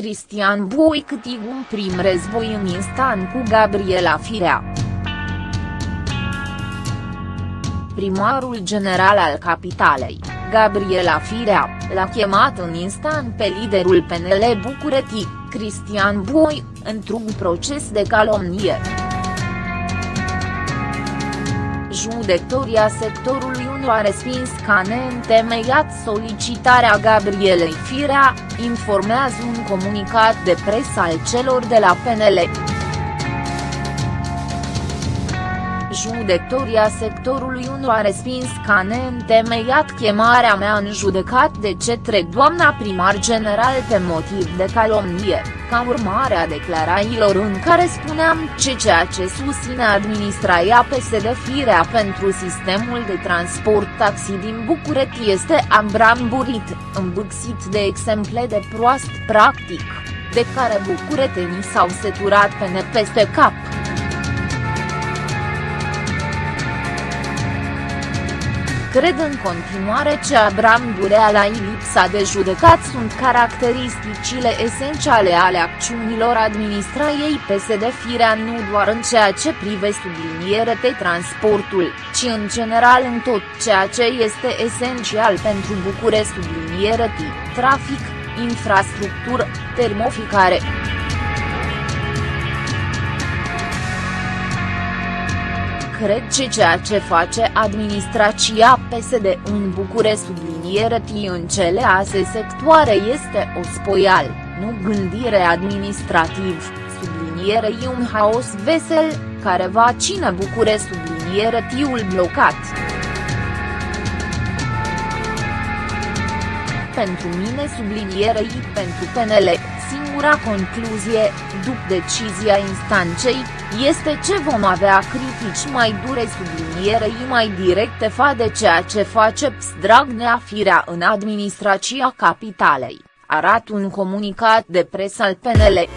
Cristian Bui câtig un prim război în instant cu Gabriela Firea. Primarul general al capitalei, Gabriela Firea, l-a chemat în instant pe liderul PNL București, Cristian Bui, într-un proces de calomnie. Judecătoria sectorului 1 a respins ca neîntemeiat solicitarea Gabrielei Firea, informează un comunicat de presă al celor de la PNL. Judecătoria sectorului 1 a respins ca neîntemeiat chemarea mea în judecat de cetre doamna primar general pe motiv de calomnie, ca urmare a declarațiilor în care spuneam ce ceea ce susține administrația PSD Firea pentru sistemul de transport taxi din București este ambramburit, îmbuxit de exemple de proast practic, de care bucuretenii s-au seturat pe nepeste cap. Cred în continuare ce Abram Burea lipsa de judecat sunt caracteristicile esențiale ale acțiunilor administrației PSD Firea nu doar în ceea ce privește subliniere de transportul, ci în general în tot ceea ce este esențial pentru București subliniere trafic, infrastructură, termoficare. Cred că ceea ce face administrația PSD în București subliniere în cele ase sectoare este o spoial, nu gândire administrativ, subliniere un haos vesel, care va ține București subliniere tiul blocat. Pentru mine sublinierei pentru PNL, singura concluzie, după decizia instanței, este ce vom avea critici mai dure sublinierei mai directe fa de ceea ce face Dragnea Firea în administrația capitalei, arată un comunicat de presă al PNL.